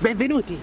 Benvenuti!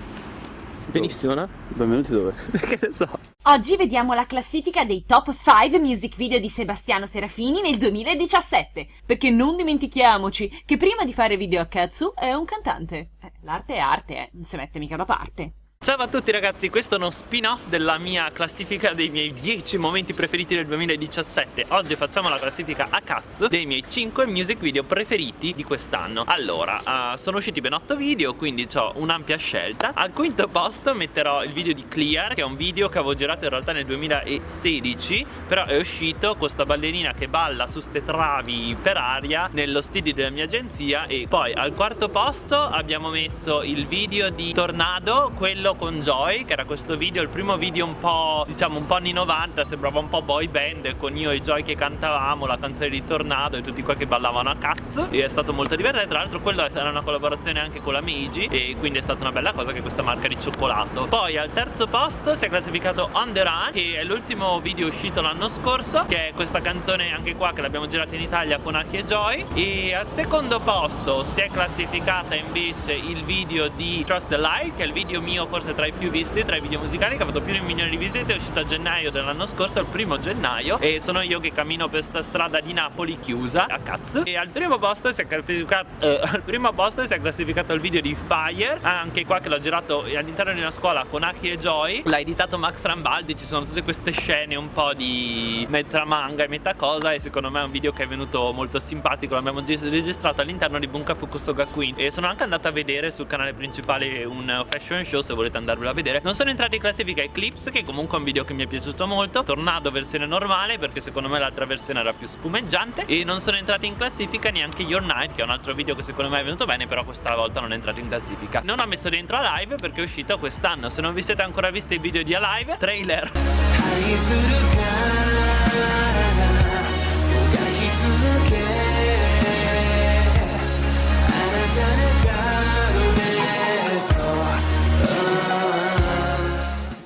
Benissimo, no? Benvenuti dove? che ne so. Oggi vediamo la classifica dei top 5 music video di Sebastiano Serafini nel 2017. Perché non dimentichiamoci che prima di fare video a Katsu è un cantante. Eh, l'arte è arte, eh, non si mette mica da parte. Ciao a tutti ragazzi, questo è uno spin-off della mia classifica dei miei 10 momenti preferiti del 2017 Oggi facciamo la classifica a cazzo dei miei 5 music video preferiti di quest'anno. Allora, uh, sono usciti ben 8 video, quindi ho un'ampia scelta. Al quinto posto metterò il video di Clear, che è un video che avevo girato in realtà nel 2016 Però è uscito con questa ballerina che balla su ste travi per aria nello studio della mia agenzia E poi al quarto posto abbiamo messo il video di Tornado, quello con Joy che era questo video, il primo video un po' diciamo un po' anni 90 sembrava un po' boy band con io e Joy che cantavamo la canzone di Tornado e tutti qua che ballavano a cazzo. E è stato molto divertente. Tra l'altro quello era una collaborazione anche con la Meiji e quindi è stata una bella cosa che questa marca di cioccolato. Poi al terzo posto si è classificato On The Run che è l'ultimo video uscito l'anno scorso che è questa canzone anche qua che l'abbiamo girata in Italia con Aki e Joy. E al secondo posto si è classificata invece il video di Trust the Light che è il video mio forse tra i più visti tra i video musicali che ha fatto più di un milione di visite è uscito a gennaio dell'anno scorso il primo gennaio e sono io che cammino per questa strada di Napoli chiusa a cazzo e al primo posto si è classificato eh, al primo posto si è classificato il video di Fire anche qua che l'ho girato all'interno di una scuola con Aki e Joy. L'ha editato Max Rambaldi ci sono tutte queste scene un po' di metà manga e metà cosa e secondo me è un video che è venuto molto simpatico l'abbiamo registrato all'interno di Bunka Fukusoga Queen. E sono anche andato a vedere sul canale principale un fashion show se volete volete andarvelo a vedere. Non sono entrati in classifica Eclipse che comunque è un video che mi è piaciuto molto. Tornado versione normale perché secondo me l'altra versione era più spumeggiante. E non sono entrati in classifica neanche Your Night che è un altro video che secondo me è venuto bene Però questa volta non è entrato in classifica. Non ho messo dentro Alive perché è uscito quest'anno. Se non vi siete ancora visti i video di Alive Trailer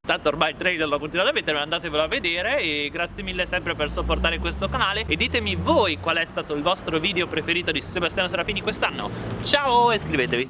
tanto ormai il trailer lo continuate a mettere andatevelo a vedere e grazie mille sempre per supportare questo canale. E ditemi voi qual è stato il vostro video preferito di Sebastiano Serafini quest'anno. Ciao e iscrivetevi